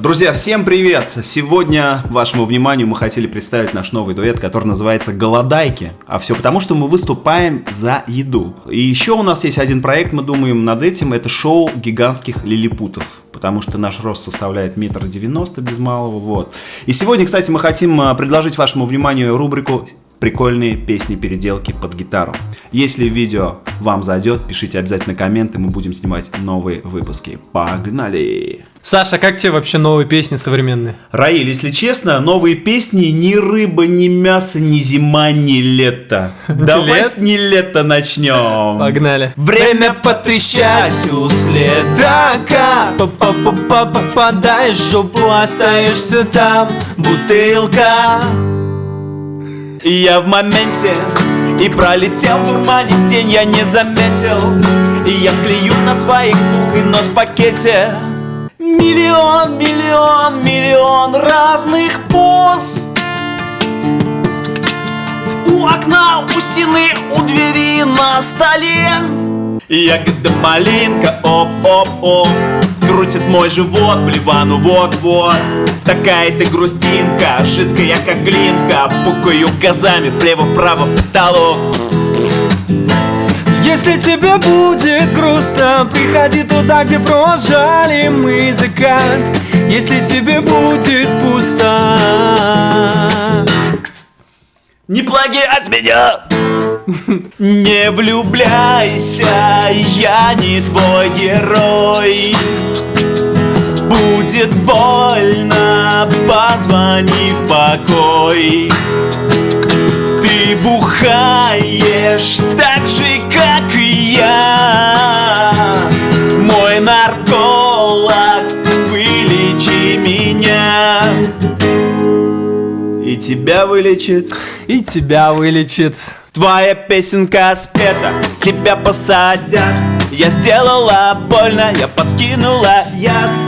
Друзья, всем привет! Сегодня вашему вниманию мы хотели представить наш новый дуэт, который называется «Голодайки». А все потому, что мы выступаем за еду. И еще у нас есть один проект, мы думаем над этим, это шоу гигантских лилипутов. Потому что наш рост составляет метр девяносто без малого, вот. И сегодня, кстати, мы хотим а, предложить вашему вниманию рубрику прикольные песни-переделки под гитару. Если видео вам зайдет, пишите обязательно комменты, мы будем снимать новые выпуски. Погнали! Саша, как тебе вообще новые песни современные? Раиль, если честно, новые песни ни рыба, ни мясо, ни зима, ни лето. Давай с не лето начнем. Погнали. Время потрещать у следака. Попадаешь в жопу, остаешься там, бутылка. Я в моменте И пролетел в дурмане день, я не заметил. И я клею на своих двух и нос в пакете. Миллион, миллион, миллион разных поз. У окна, у стены, у двери, на столе. Ягода малинка, оп-оп-оп Крутит мой живот, блевану вот-вот. Такая ты грустинка, жидкая как глинка. Пукаю газами влево-вправо потолок. Если тебе будет грустно, приходи туда, где прожали мы закат Если тебе будет пусто. Не плагиать меня! Не влюбляйся, я не твой герой Будет больно, позвони в покой. Ты бухаешь так же, как и я. Мой нарколог, вылечи меня. И тебя вылечит. И тебя вылечит. Твоя песенка спета, тебя посадят. Я сделала больно, я подкинула яд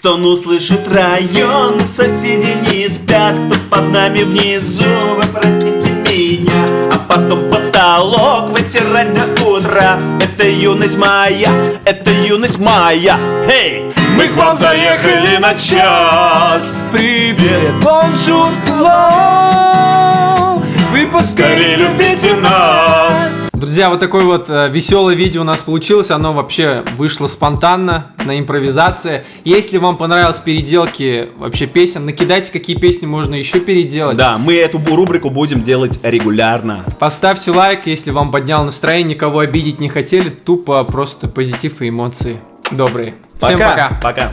Стон услышит район, соседи не спят, кто под нами внизу, вы простите меня. А потом потолок вытирать до утра. Это юность моя, это юность моя. Эй! Мы к вам заехали на час. Привет, bonjour, Вы поскорее любите нас. Друзья, вот такое вот э, веселое видео у нас получилось. Оно вообще вышло спонтанно, на импровизации. Если вам понравились переделки вообще песен, накидайте, какие песни можно еще переделать. Да, мы эту рубрику будем делать регулярно. Поставьте лайк, если вам поднял настроение, никого обидеть не хотели. Тупо просто позитив и эмоции добрые. Пока. Всем пока. Пока.